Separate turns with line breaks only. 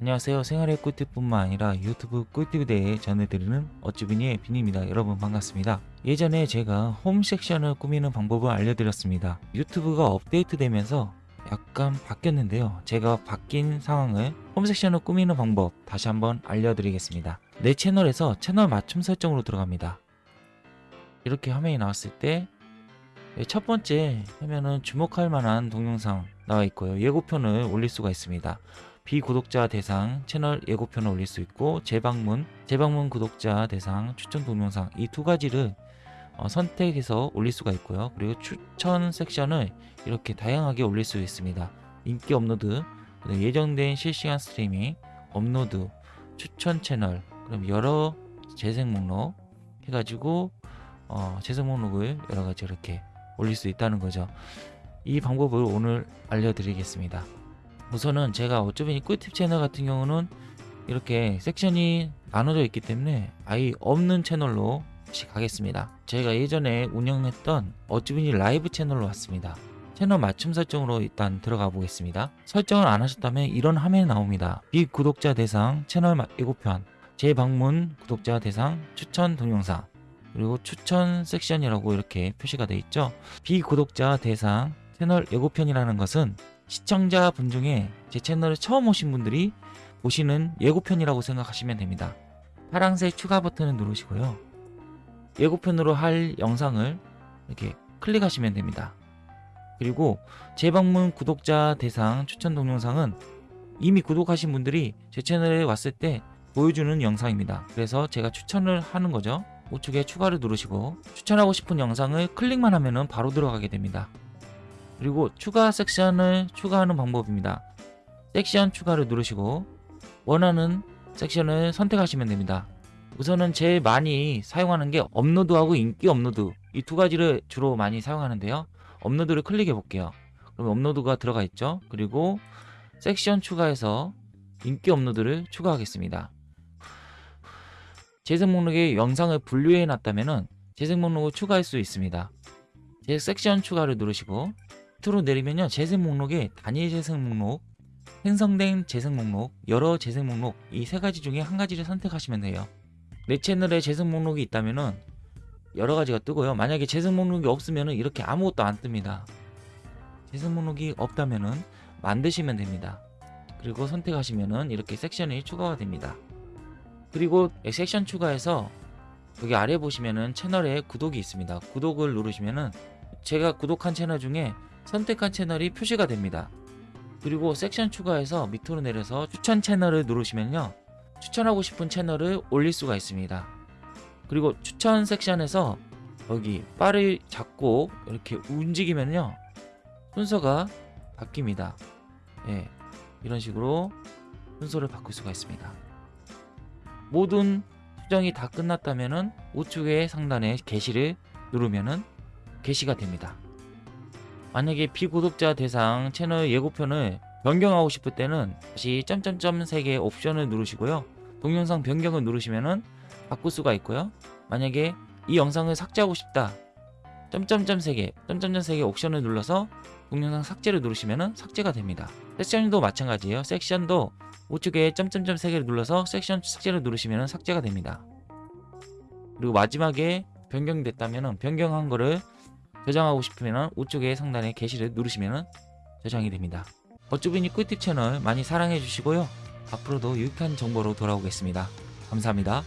안녕하세요. 생활의 꿀팁뿐만 아니라 유튜브 꿀팁에 대해 전해드리는 어쭈비니의 빈입니다. 여러분 반갑습니다. 예전에 제가 홈 섹션을 꾸미는 방법을 알려드렸습니다. 유튜브가 업데이트 되면서 약간 바뀌었는데요. 제가 바뀐 상황을 홈 섹션을 꾸미는 방법 다시 한번 알려드리겠습니다. 내 채널에서 채널 맞춤 설정으로 들어갑니다. 이렇게 화면이 나왔을 때 첫 번째 화면은 주목할 만한 동영상 나와 있고요. 예고편을 올릴 수가 있습니다 비구독자 대상 채널 예고편을 올릴 수 있고 재방문 재방문 구독자 대상 추천 동영상 이 두 가지를 어, 선택해서 올릴 수가 있고요. 그리고 추천 섹션을 이렇게 다양하게 올릴 수 있습니다. 인기 업로드 예정된 실시간 스트리밍 업로드 추천 채널 그럼 여러 재생 목록 해가지고 어, 재생 목록을 여러 가지 이렇게 올릴 수 있다는 거죠. 이 방법을 오늘 알려드리겠습니다 우선은 제가 어쩌면 꿀팁 채널 같은 경우는 이렇게 섹션이 나눠져 있기 때문에 아예 없는 채널로 가겠습니다. 제가 예전에 운영했던 어쩌빈이 라이브 채널로 왔습니다. 채널 맞춤 설정으로 일단 들어가 보겠습니다. 설정을 안 하셨다면 이런 화면이 나옵니다. 비구독자 대상 채널 예고편 재방문 구독자 대상 추천 동영상. 그리고 추천 섹션이라고 이렇게 표시가 되어 있죠. 비구독자 대상 채널 예고편이라는 것은 시청자분 중에 제 채널을 처음 오신 분들이 보시는 예고편이라고 생각하시면 됩니다. 파란색 추가 버튼을 누르시고요. 예고편으로 할 영상을 이렇게 클릭하시면 됩니다. 그리고 재방문 구독자 대상 추천 동영상은 이미 구독하신 분들이 제 채널에 왔을 때 보여주는 영상입니다. 그래서 제가 추천을 하는 거죠. 우측에 추가를 누르시고 추천하고 싶은 영상을 클릭만 하면 바로 들어가게 됩니다 그리고 추가 섹션을 추가하는 방법입니다. 섹션 추가를 누르시고 원하는 섹션을 선택하시면 됩니다. 우선은 제일 많이 사용하는 게 업로드하고 인기 업로드. 이 두 가지를 주로 많이 사용하는데요. 업로드를 클릭해 볼게요. 그럼 업로드가 들어가 있죠? 그리고 섹션 추가해서 인기 업로드를 추가하겠습니다. 재생 목록에 영상을 분류해 놨다면 재생 목록을 추가할 수 있습니다. 재 섹션 추가를 누르시고 밑으로 내리면요. 재생 목록에 단일 재생 목록 생성된 재생 목록 여러 재생 목록 이 세 가지 중에 한 가지를 선택하시면 돼요. 내 채널에 재생 목록이 있다면은 여러 가지가 뜨고요. 만약에 재생 목록이 없으면은 이렇게 아무것도 안 뜹니다. 재생 목록이 없다면은 만드시면 됩니다. 그리고 선택하시면은 이렇게 섹션이 추가가 됩니다. 그리고 섹션 추가해서 여기 아래 보시면은 채널에 구독이 있습니다. 구독을 누르시면은 제가 구독한 채널 중에 선택한 채널이 표시가 됩니다. 그리고 섹션 추가해서 밑으로 내려서 추천 채널을 누르시면요. 추천하고 싶은 채널을 올릴 수가 있습니다. 그리고 추천 섹션에서 여기 바를 잡고 이렇게 움직이면요. 순서가 바뀝니다. 예, 이런 식으로 순서를 바꿀 수가 있습니다. 모든 수정이 다 끝났다면 우측의 상단에 게시를 누르면 게시가 됩니다 만약에 비구독자 대상 채널 예고편을 변경하고 싶을 때는 다시 점점점 3개 옵션을 누르시고요. 동영상 변경을 누르시면 바꿀 수가 있고요. 만약에 이 영상을 삭제하고 싶다. 점점점 3개 점점점 3개 옵션을 눌러서 동영상 삭제를 누르시면 삭제가 됩니다. 섹션도 마찬가지예요. 섹션도 우측에 점점점 3개를 눌러서 섹션 삭제를 누르시면 삭제가 됩니다. 그리고 마지막에 변경됐다면 변경한 거를 저장하고 싶으면 우측에 상단에 게시를 누르시면 저장이 됩니다. 어쭈비니 꿀팁 채널 많이 사랑해 주시고요. 앞으로도 유익한 정보로 돌아오겠습니다. 감사합니다.